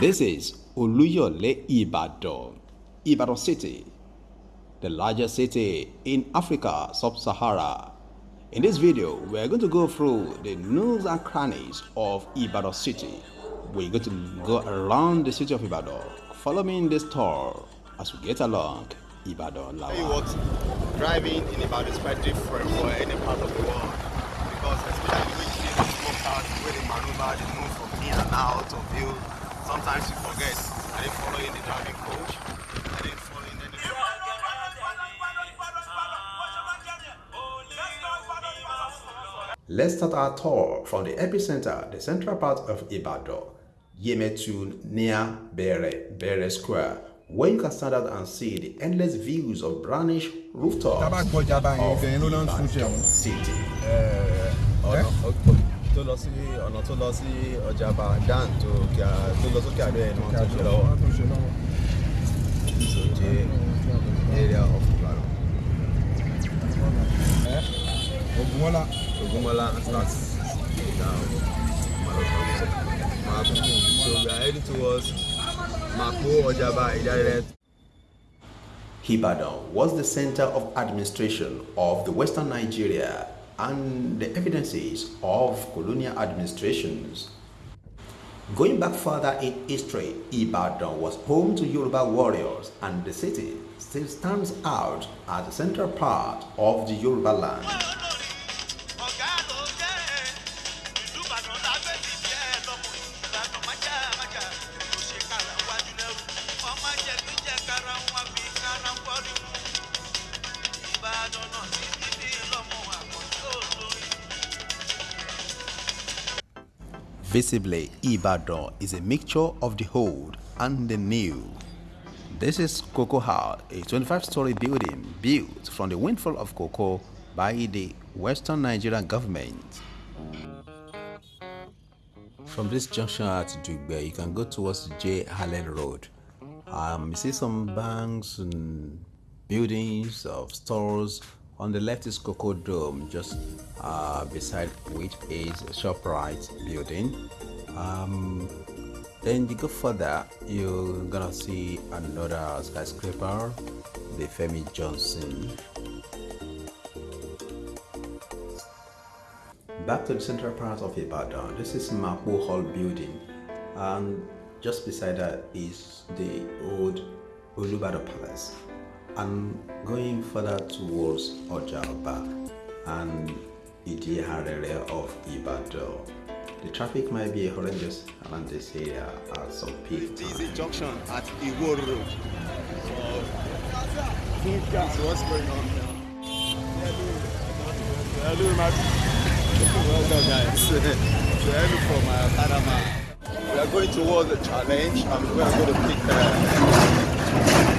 This is Oluyole Ibadan, Ibadan City, the largest city in Africa sub-Sahara. In this video, we're going to go through the nooks and crannies of Ibadan City. We're going to go around the city of Ibadan. Follow me in this tour as we get along Ibadan Lawa. Tell you what, driving in Ibadan is quite different for any part of the world because especially when you see the slow cars, where they maneuver, they move from in and out of you. Sometimes you forget, are they following the driving coach? Are they following any... Let's start our tour from the epicenter, the central part of Ibadan, Yemetun near Bere, Bere Square, where you can stand out and see the endless views of brownish rooftops of City. tó lọ sí ọ̀nà tó lọ sí ọjà Badan tó kíá tó lọ sókè àbẹ́ ẹni wọ́n tó ṣe lọ́wọ́. So now. So we are heading towards Ibadan was the center of administration of the Western Nigeria and the evidences of colonial administrations. Going back further in history, Ibadan was home to Yoruba warriors and the city still stands out as the central part of the Yoruba land. Visibly, Ibadan is a mixture of the old and the new. This is Cocoa House, a 25-story building built from the windfall of cocoa by the Western Nigerian government. From this junction at Dugbe, you can go towards J. Allen Road. Um, you see some banks and buildings of stores. On the left is Cocoa Dome, just uh, beside which is ShopRite building. Um, then you go further, you're gonna see another skyscraper, the Femi Johnson. Back to the central part of Ibadan. This is Mapo Hall building, and just beside that is the old Olubadan Palace. And going further towards Ojalba and Idihar area of Ibadan. The traffic might be horrendous around this area at some peak This is a junction at Iwo Road. So this is what's going on now. Hello, Well done, guys. hello from uh, Panama. We are going towards the challenge and we are going to pick uh,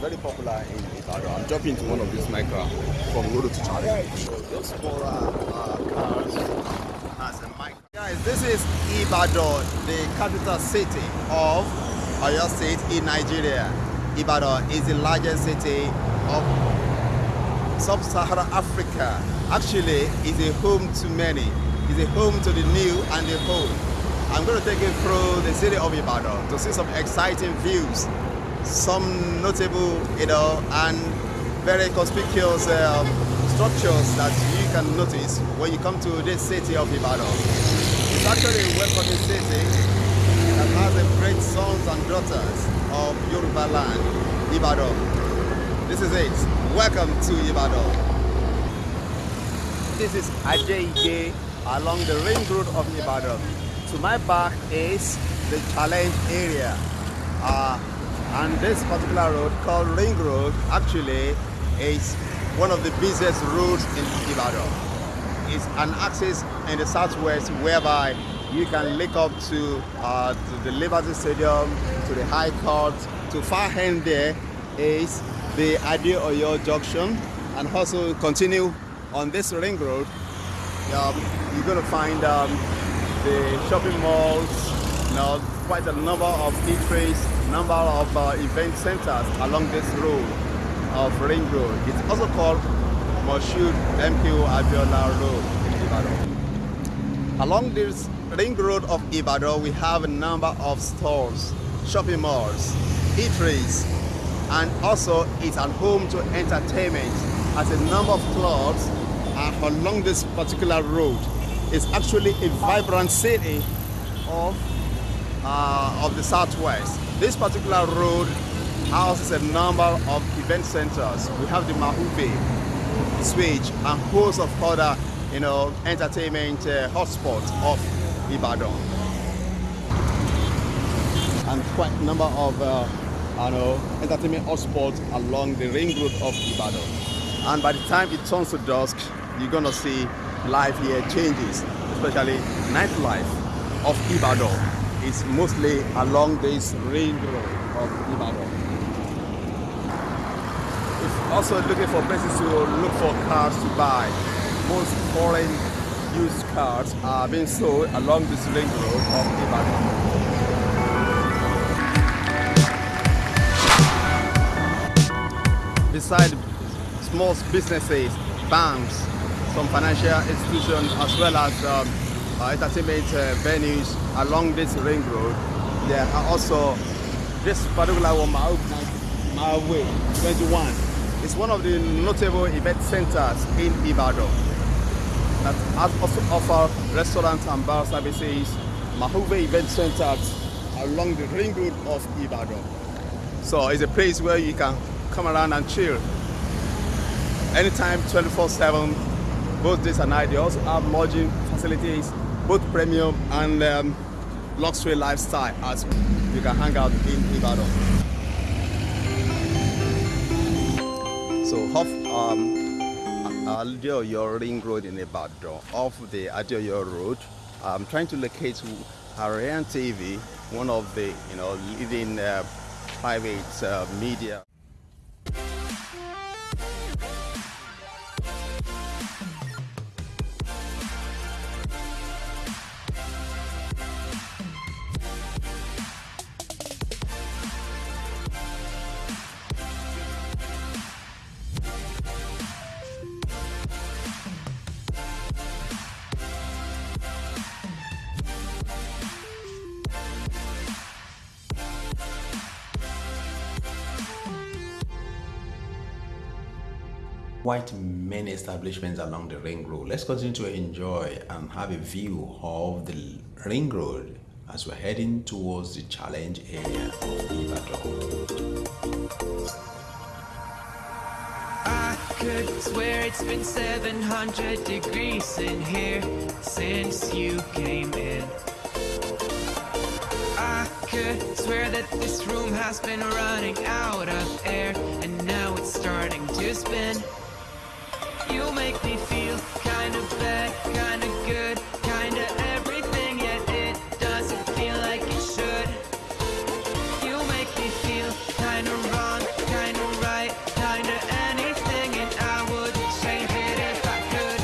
Very popular in Ibadan. I'm jumping to one of these micro from Rodo to Challenge. Those smaller uh, cars a mic. Guys, this is Ibadan, the capital city of Oyo State in Nigeria. Ibadan is the largest city of sub-Saharan Africa. Actually, is a home to many. Is a home to the new and the old. I'm going to take you through the city of Ibadan to see some exciting views, some notable, you know, and very conspicuous um, structures that you can notice when you come to this city of Ibadan. It's actually a welcoming city that has a great sons and daughters of Yoruba land, Ibadan. This is it. Welcome to Ibadan. This is Ajeigbe along the ring road of Ibadan. To my back is the challenge area. Uh, and this particular road called Ring Road actually is one of the busiest roads in Ibadan. It's an axis in the southwest whereby you can link up to, uh, to the Liberty Stadium, to the High Court. To far end there is the Adeoyo Junction, and also continue on this ring road. Um, you're going to find um, the shopping malls, you know, quite a number of eateries, number of uh, event centers along this road of Ring Road. It's also called Moshood MKO Abiola Road in Ibadan. Along this ring road of Ibadan, we have a number of stores, shopping malls, eateries, and also it's a home to entertainment as a number of clubs are along this particular road. It's actually a vibrant city of, uh, of the southwest. This particular road houses a number of event centers. We have the Mahuve, Switch, and host of other, you know, entertainment uh, hotspots of Ibadan. And quite a number of, uh, you know, entertainment hotspots along the ring road of Ibadan. And by the time it turns to dusk, you're gonna see life here changes, especially nightlife of Ibadan is mostly along this ring road of Ibadan. If also looking for places to look for cars to buy, most foreign used cars are being sold along this ring road of Ibadan. Beside small businesses, banks, some financial institutions, as well as um, uh, entertainment uh, venues along this ring road. There are also this particular one, my way 21. It's one of the notable event centers in Ibadan that also offer restaurants and bar services, Mahuve event centers along the ring road of Ibadan. So it's a place where you can come around and chill anytime 24-7 both days and night. They also have lodging facilities both premium and um, luxury lifestyle as you can hang out in Ibadan so off um, Adeoyo Ring Road in Ibadan off the Adeoyo Road. I'm trying to locate Ariane TV one of the you know leading uh, private uh, media quite many establishments along the ring road. Let's continue to enjoy and have a view of the ring road as we're heading towards the challenge area of Ibadan. I could swear it's been 700 degrees in here since you came in. I could swear that this room has been running out of air and now it's starting to spin. Make me feel kind of bad, kind of good, kind of everything, yet it doesn't feel like it should. You make me feel kind of wrong, kind of right, kind of anything, and I would change it if I could,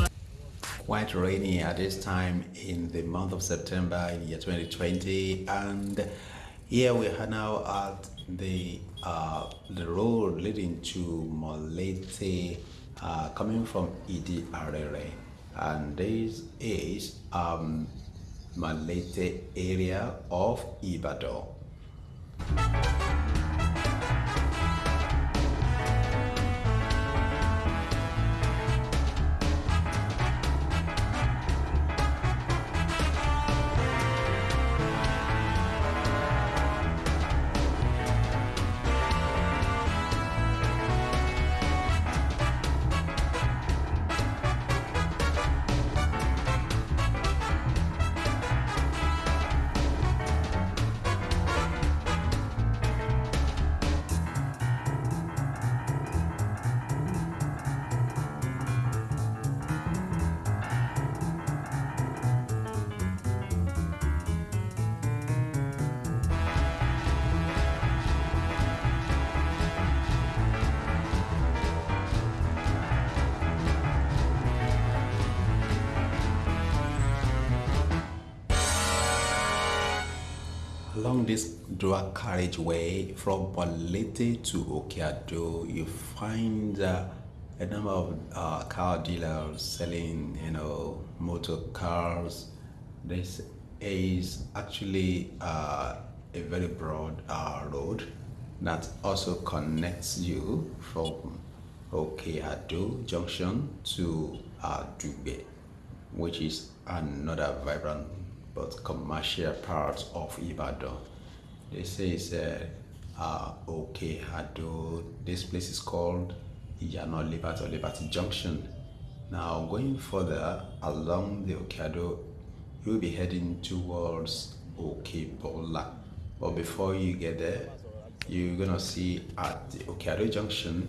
could. quite rainy at this time in the month of September in year 2020 and here we are now at the uh, the road leading to Molete uh, coming from Idi Arere and this is um, Molete area of Ibadan. Along this dual carriageway from Molete to Okeado, you find uh, a number of uh, car dealers selling, you know, motor cars. This is actually uh, a very broad uh, road that also connects you from Okeado Junction to uh, Dugbe, which is another vibrant but commercial part of Ibadan. This is uh, uh, Okeado. This place is called Iyano Liberty or Liberty Junction. Now, going further along the Okeado, you'll be heading towards Okebola. But before you get there, you're gonna see at the Okeado Junction,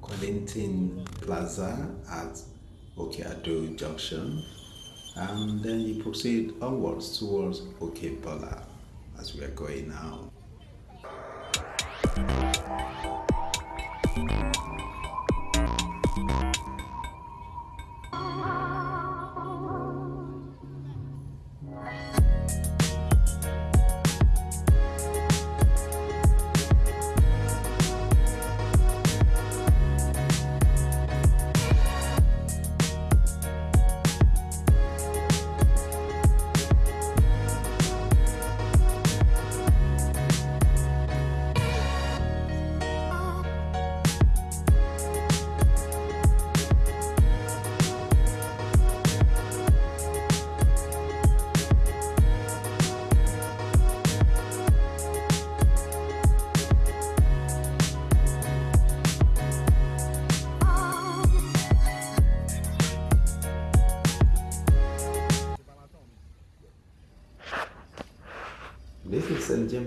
Quentin Plaza at Okeado Junction, and then you proceed onwards towards Okebola as we are going now.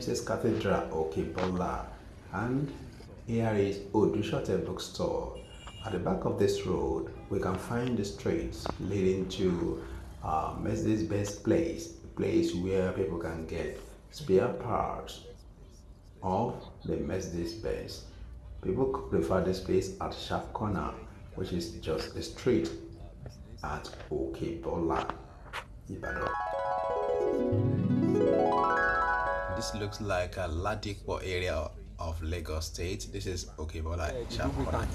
James's Cathedral, Okebola, and here is Odusote Bookstore. At the back of this road, we can find the streets leading to uh, Mercedes-Benz place, a place where people can get spare parts of the Mercedes-Benz. People prefer this place at Sharp Corner, which is just a street at Okebola, Ibadan. This looks like a Ladipo area of Lagos State. This is Okebola, for, Ibadan.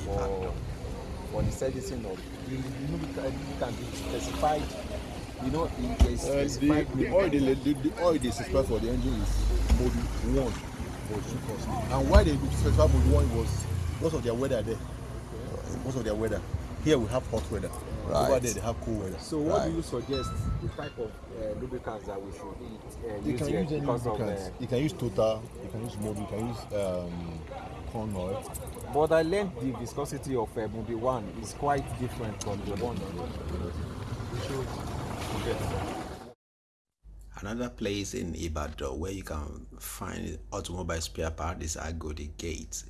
for the servicing of the lubricant can be specified you know it is Uh, the, the oil they, the, the oil they specify for the engine is mode one too costly and why they specify mode one was because of their weather there because of their weather here we have hot weather. Over there they have cool weather. So what Right. do you suggest the type of uh, lubricants that we should eat, uh, you use can use any because of lubricants. uh, you can use total you can use Mobil you can use um, Conoil. But I learned the viscosity of uh, Mobil one is quite different from the one. Another place in Ibadan where you can find automobile spare part is Agodi Gate.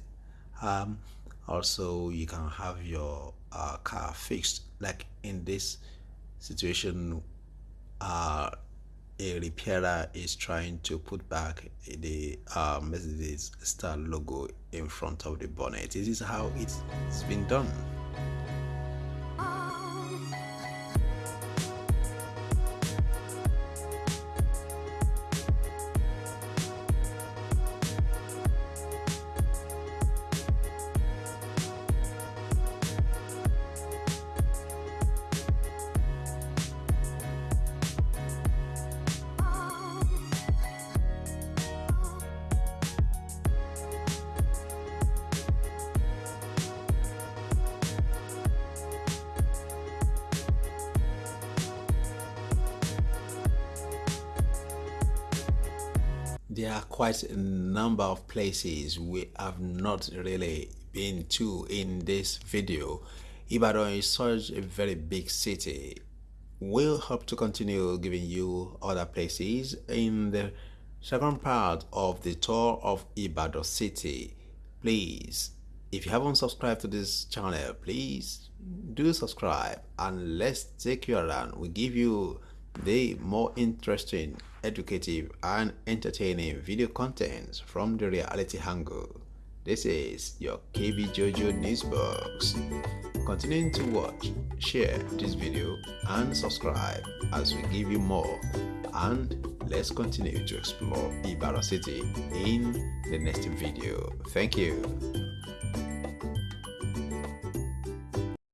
Um, also, you can have your uh, car fixed. Like in this situation, uh, a repairer is trying to put back the uh, Mercedes star logo in front of the bonnet. This is how it's, it's been done. There are quite a number of places we have not really been to in this video. Ibadan is such a very big city. We'll hope to continue giving you other places in the second part of the tour of Ibadan city. Please, if you haven't subscribed to this channel, please do subscribe and let's take you around. We give you the more interesting, educative, and entertaining video contents from the reality angle. This is your KB Jojo Newsbox. Continuing to watch, share this video, and subscribe as we give you more. And let's continue to explore Ibadan City in the next video. Thank you.